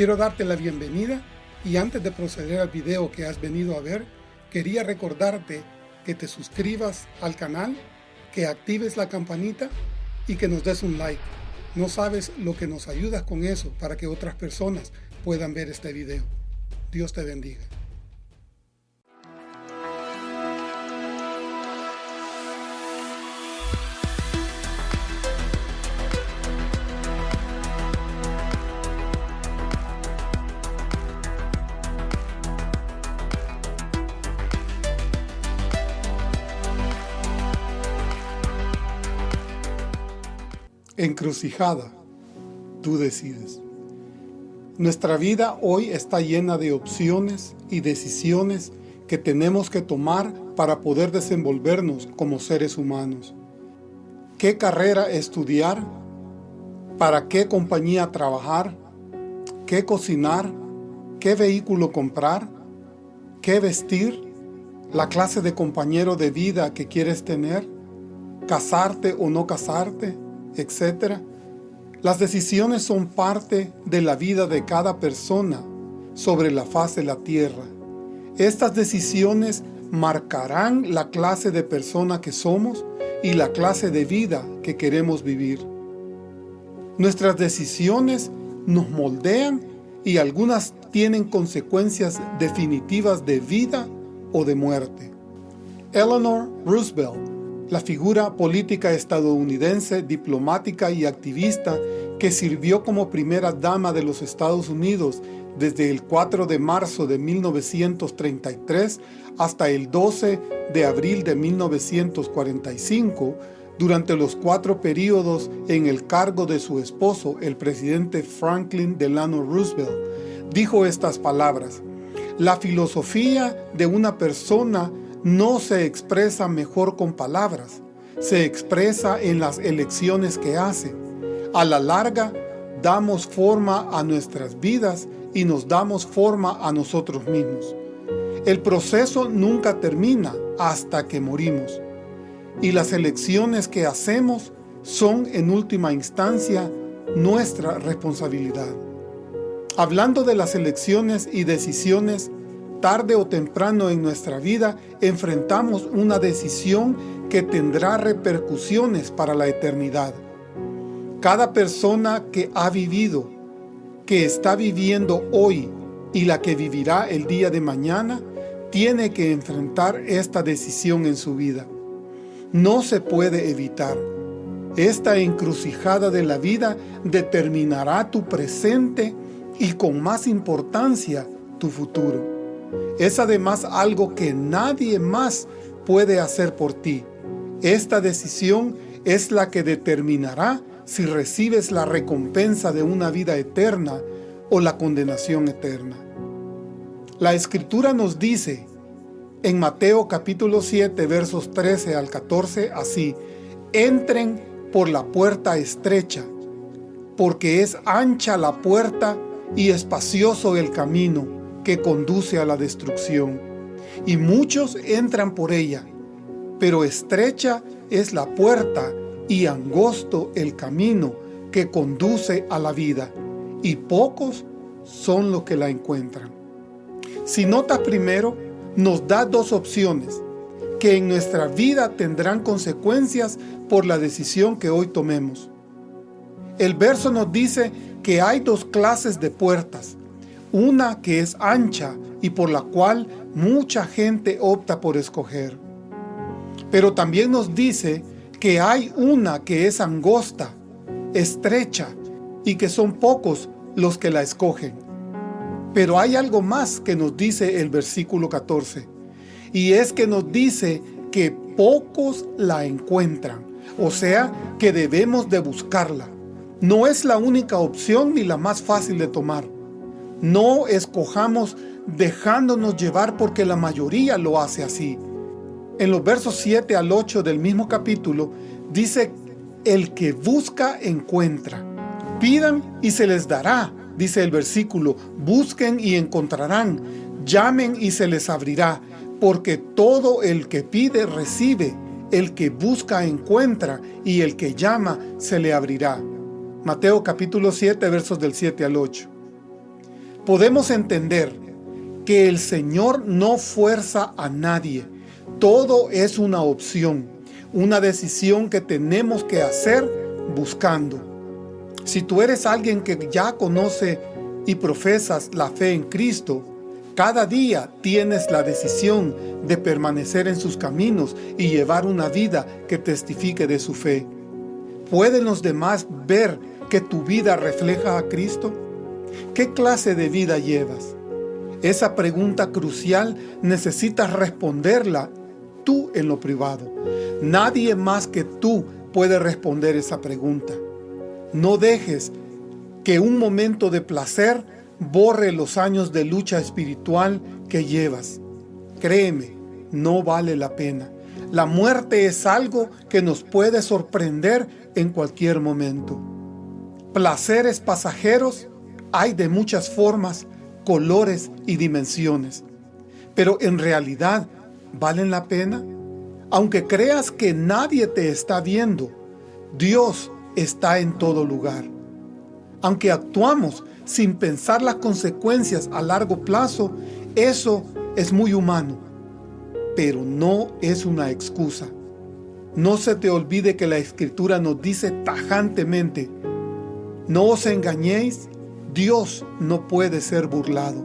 Quiero darte la bienvenida y antes de proceder al video que has venido a ver, quería recordarte que te suscribas al canal, que actives la campanita y que nos des un like. No sabes lo que nos ayudas con eso para que otras personas puedan ver este video. Dios te bendiga. Encrucijada, tú decides. Nuestra vida hoy está llena de opciones y decisiones que tenemos que tomar para poder desenvolvernos como seres humanos. ¿Qué carrera estudiar? ¿Para qué compañía trabajar? ¿Qué cocinar? ¿Qué vehículo comprar? ¿Qué vestir? ¿La clase de compañero de vida que quieres tener? ¿Casarte o no casarte? Etc. Las decisiones son parte de la vida de cada persona sobre la faz de la tierra. Estas decisiones marcarán la clase de persona que somos y la clase de vida que queremos vivir. Nuestras decisiones nos moldean y algunas tienen consecuencias definitivas de vida o de muerte. Eleanor Roosevelt la figura política estadounidense, diplomática y activista que sirvió como primera dama de los Estados Unidos desde el 4 de marzo de 1933 hasta el 12 de abril de 1945, durante los cuatro períodos en el cargo de su esposo, el presidente Franklin Delano Roosevelt, dijo estas palabras, La filosofía de una persona no se expresa mejor con palabras, se expresa en las elecciones que hace. A la larga, damos forma a nuestras vidas y nos damos forma a nosotros mismos. El proceso nunca termina hasta que morimos. Y las elecciones que hacemos son en última instancia nuestra responsabilidad. Hablando de las elecciones y decisiones, tarde o temprano en nuestra vida enfrentamos una decisión que tendrá repercusiones para la eternidad. Cada persona que ha vivido, que está viviendo hoy y la que vivirá el día de mañana, tiene que enfrentar esta decisión en su vida. No se puede evitar. Esta encrucijada de la vida determinará tu presente y con más importancia tu futuro. Es además algo que nadie más puede hacer por ti. Esta decisión es la que determinará si recibes la recompensa de una vida eterna o la condenación eterna. La Escritura nos dice en Mateo capítulo 7 versos 13 al 14 así, entren por la puerta estrecha, porque es ancha la puerta y espacioso el camino que conduce a la destrucción, y muchos entran por ella, pero estrecha es la puerta y angosto el camino que conduce a la vida, y pocos son los que la encuentran. Si notas primero, nos da dos opciones, que en nuestra vida tendrán consecuencias por la decisión que hoy tomemos. El verso nos dice que hay dos clases de puertas, una que es ancha y por la cual mucha gente opta por escoger. Pero también nos dice que hay una que es angosta, estrecha, y que son pocos los que la escogen. Pero hay algo más que nos dice el versículo 14, y es que nos dice que pocos la encuentran, o sea, que debemos de buscarla. No es la única opción ni la más fácil de tomar. No escojamos dejándonos llevar porque la mayoría lo hace así. En los versos 7 al 8 del mismo capítulo dice, el que busca encuentra. Pidan y se les dará, dice el versículo, busquen y encontrarán, llamen y se les abrirá, porque todo el que pide recibe, el que busca encuentra, y el que llama se le abrirá. Mateo capítulo 7 versos del 7 al 8. Podemos entender que el Señor no fuerza a nadie. Todo es una opción, una decisión que tenemos que hacer buscando. Si tú eres alguien que ya conoce y profesas la fe en Cristo, cada día tienes la decisión de permanecer en sus caminos y llevar una vida que testifique de su fe. ¿Pueden los demás ver que tu vida refleja a Cristo? ¿Qué clase de vida llevas? Esa pregunta crucial necesitas responderla tú en lo privado. Nadie más que tú puede responder esa pregunta. No dejes que un momento de placer borre los años de lucha espiritual que llevas. Créeme, no vale la pena. La muerte es algo que nos puede sorprender en cualquier momento. Placeres pasajeros hay de muchas formas, colores y dimensiones. Pero en realidad, ¿valen la pena? Aunque creas que nadie te está viendo, Dios está en todo lugar. Aunque actuamos sin pensar las consecuencias a largo plazo, eso es muy humano, pero no es una excusa. No se te olvide que la Escritura nos dice tajantemente, no os engañéis, Dios no puede ser burlado,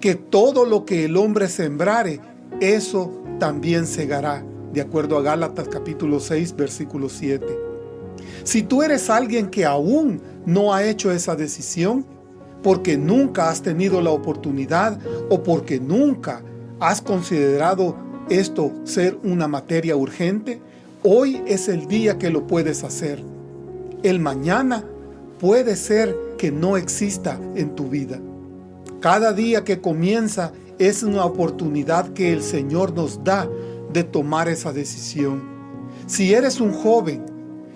que todo lo que el hombre sembrare, eso también segará, de acuerdo a Gálatas capítulo 6, versículo 7. Si tú eres alguien que aún no ha hecho esa decisión, porque nunca has tenido la oportunidad o porque nunca has considerado esto ser una materia urgente, hoy es el día que lo puedes hacer. El mañana puede ser que no exista en tu vida. Cada día que comienza es una oportunidad que el Señor nos da de tomar esa decisión. Si eres un joven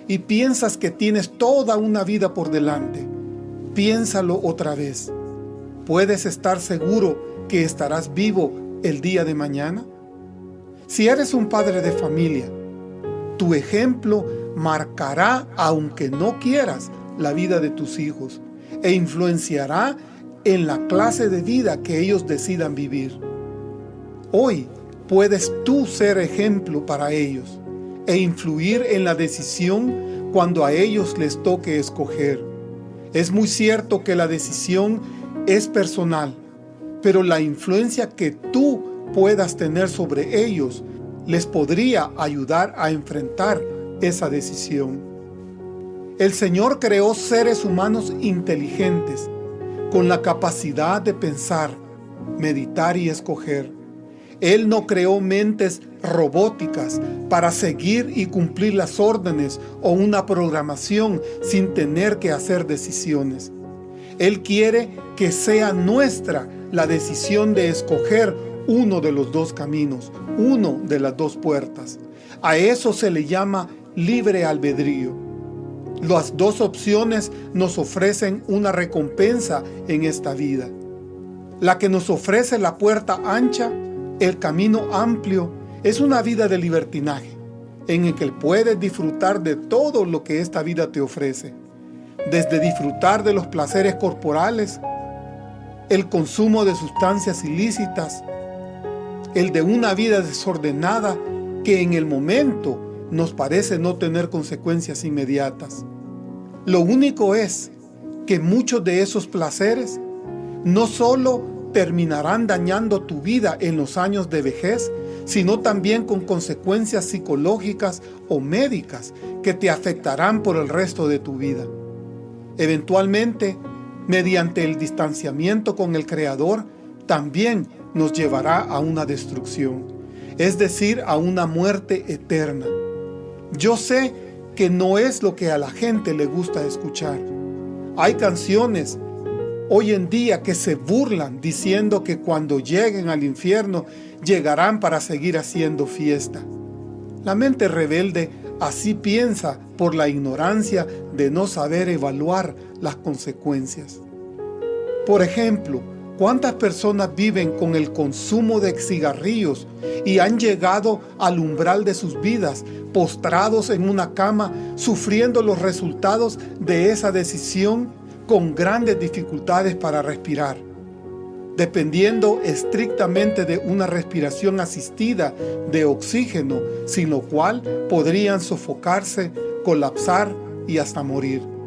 y piensas que tienes toda una vida por delante, piénsalo otra vez. ¿Puedes estar seguro que estarás vivo el día de mañana? Si eres un padre de familia, tu ejemplo marcará, aunque no quieras, la vida de tus hijos e influenciará en la clase de vida que ellos decidan vivir. Hoy puedes tú ser ejemplo para ellos e influir en la decisión cuando a ellos les toque escoger. Es muy cierto que la decisión es personal, pero la influencia que tú puedas tener sobre ellos les podría ayudar a enfrentar esa decisión. El Señor creó seres humanos inteligentes, con la capacidad de pensar, meditar y escoger. Él no creó mentes robóticas para seguir y cumplir las órdenes o una programación sin tener que hacer decisiones. Él quiere que sea nuestra la decisión de escoger uno de los dos caminos, uno de las dos puertas. A eso se le llama libre albedrío. Las dos opciones nos ofrecen una recompensa en esta vida. La que nos ofrece la puerta ancha el camino amplio es una vida de libertinaje, en el que puedes disfrutar de todo lo que esta vida te ofrece, desde disfrutar de los placeres corporales, el consumo de sustancias ilícitas, el de una vida desordenada que en el momento nos parece no tener consecuencias inmediatas. Lo único es que muchos de esos placeres no solo terminarán dañando tu vida en los años de vejez, sino también con consecuencias psicológicas o médicas que te afectarán por el resto de tu vida. Eventualmente, mediante el distanciamiento con el Creador, también nos llevará a una destrucción, es decir, a una muerte eterna. Yo sé que no es lo que a la gente le gusta escuchar. Hay canciones hoy en día que se burlan diciendo que cuando lleguen al infierno llegarán para seguir haciendo fiesta. La mente rebelde así piensa por la ignorancia de no saber evaluar las consecuencias. Por ejemplo, ¿cuántas personas viven con el consumo de cigarrillos y han llegado al umbral de sus vidas, postrados en una cama, sufriendo los resultados de esa decisión con grandes dificultades para respirar. dependiendo estrictamente de una respiración asistida de oxígeno, sin lo cual podrían sofocarse, colapsar y hasta morir.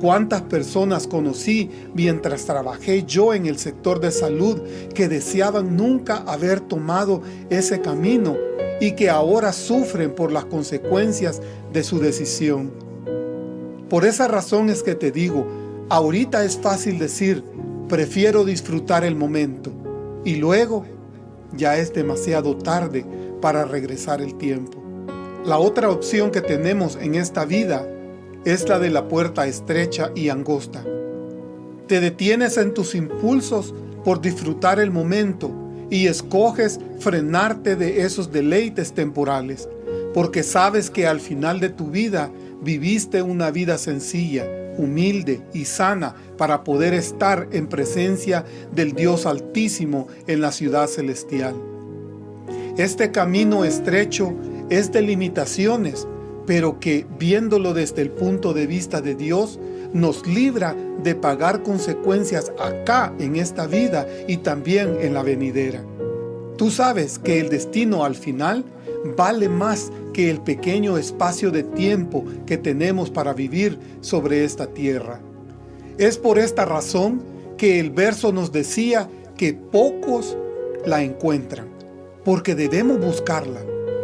¿Cuántas personas conocí mientras trabajé yo en el sector de salud que deseaban nunca haber tomado ese camino y que ahora sufren por las consecuencias de su decisión? Por esa razón es que te digo, ahorita es fácil decir, prefiero disfrutar el momento y luego ya es demasiado tarde para regresar el tiempo. La otra opción que tenemos en esta vida es la de la puerta estrecha y angosta. Te detienes en tus impulsos por disfrutar el momento y escoges frenarte de esos deleites temporales, porque sabes que al final de tu vida viviste una vida sencilla, humilde y sana para poder estar en presencia del Dios Altísimo en la ciudad celestial. Este camino estrecho es de limitaciones, pero que viéndolo desde el punto de vista de Dios, nos libra de pagar consecuencias acá en esta vida y también en la venidera. Tú sabes que el destino al final vale más que el pequeño espacio de tiempo que tenemos para vivir sobre esta tierra. Es por esta razón que el verso nos decía que pocos la encuentran, porque debemos buscarla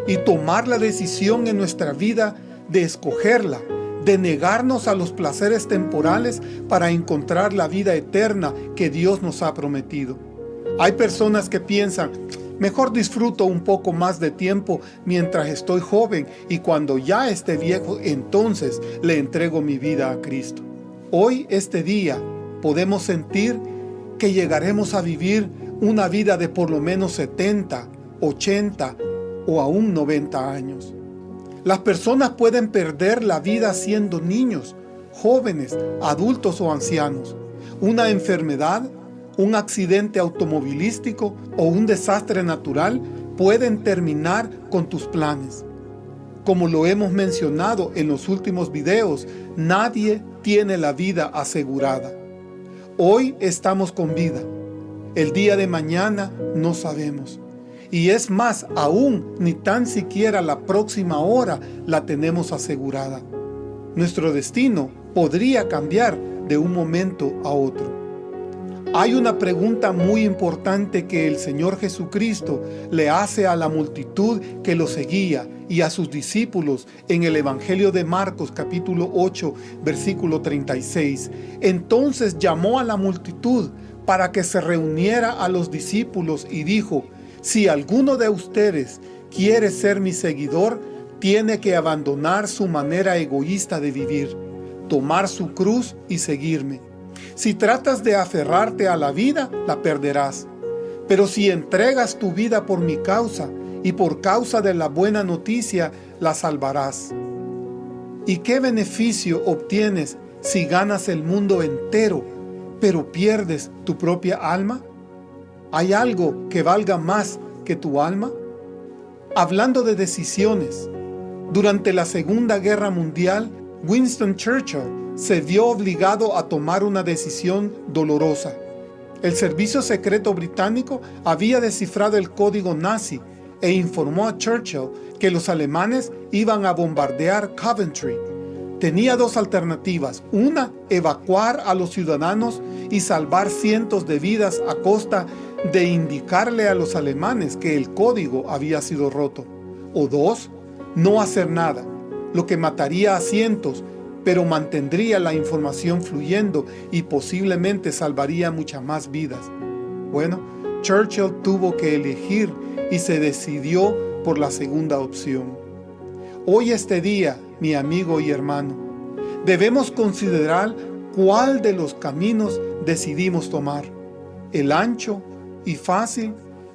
y tomar la decisión en nuestra vida de escogerla, de negarnos a los placeres temporales para encontrar la vida eterna que Dios nos ha prometido. Hay personas que piensan, Mejor disfruto un poco más de tiempo mientras estoy joven y cuando ya esté viejo, entonces le entrego mi vida a Cristo. Hoy, este día, podemos sentir que llegaremos a vivir una vida de por lo menos 70, 80 o aún 90 años. Las personas pueden perder la vida siendo niños, jóvenes, adultos o ancianos. Una enfermedad un accidente automovilístico o un desastre natural pueden terminar con tus planes. Como lo hemos mencionado en los últimos videos, nadie tiene la vida asegurada. Hoy estamos con vida. El día de mañana no sabemos. Y es más, aún ni tan siquiera la próxima hora la tenemos asegurada. Nuestro destino podría cambiar de un momento a otro. Hay una pregunta muy importante que el Señor Jesucristo le hace a la multitud que lo seguía y a sus discípulos en el Evangelio de Marcos capítulo 8 versículo 36. Entonces llamó a la multitud para que se reuniera a los discípulos y dijo, si alguno de ustedes quiere ser mi seguidor, tiene que abandonar su manera egoísta de vivir, tomar su cruz y seguirme. Si tratas de aferrarte a la vida, la perderás. Pero si entregas tu vida por mi causa y por causa de la buena noticia, la salvarás. ¿Y qué beneficio obtienes si ganas el mundo entero, pero pierdes tu propia alma? ¿Hay algo que valga más que tu alma? Hablando de decisiones, durante la Segunda Guerra Mundial, Winston Churchill se vio obligado a tomar una decisión dolorosa. El servicio secreto británico había descifrado el código nazi e informó a Churchill que los alemanes iban a bombardear Coventry. Tenía dos alternativas, una, evacuar a los ciudadanos y salvar cientos de vidas a costa de indicarle a los alemanes que el código había sido roto. O dos, no hacer nada, lo que mataría a cientos pero mantendría la información fluyendo y posiblemente salvaría muchas más vidas. Bueno, Churchill tuvo que elegir y se decidió por la segunda opción. Hoy este día, mi amigo y hermano, debemos considerar cuál de los caminos decidimos tomar, el ancho y fácil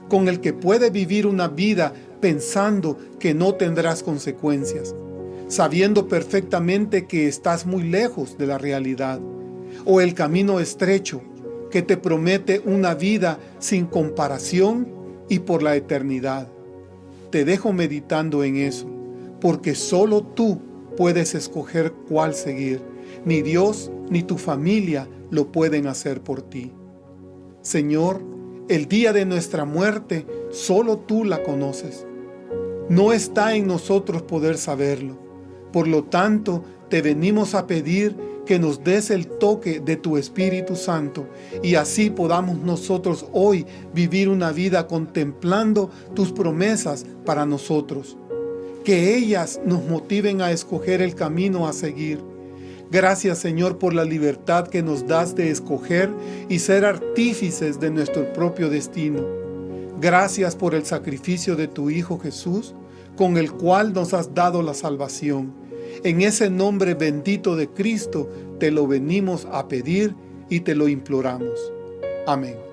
con el que puede vivir una vida pensando que no tendrás consecuencias, sabiendo perfectamente que estás muy lejos de la realidad, o el camino estrecho que te promete una vida sin comparación y por la eternidad. Te dejo meditando en eso, porque solo tú puedes escoger cuál seguir. Ni Dios ni tu familia lo pueden hacer por ti. Señor, el día de nuestra muerte solo tú la conoces. No está en nosotros poder saberlo. Por lo tanto, te venimos a pedir que nos des el toque de tu Espíritu Santo y así podamos nosotros hoy vivir una vida contemplando tus promesas para nosotros. Que ellas nos motiven a escoger el camino a seguir. Gracias Señor por la libertad que nos das de escoger y ser artífices de nuestro propio destino. Gracias por el sacrificio de tu Hijo Jesús, con el cual nos has dado la salvación. En ese nombre bendito de Cristo te lo venimos a pedir y te lo imploramos. Amén.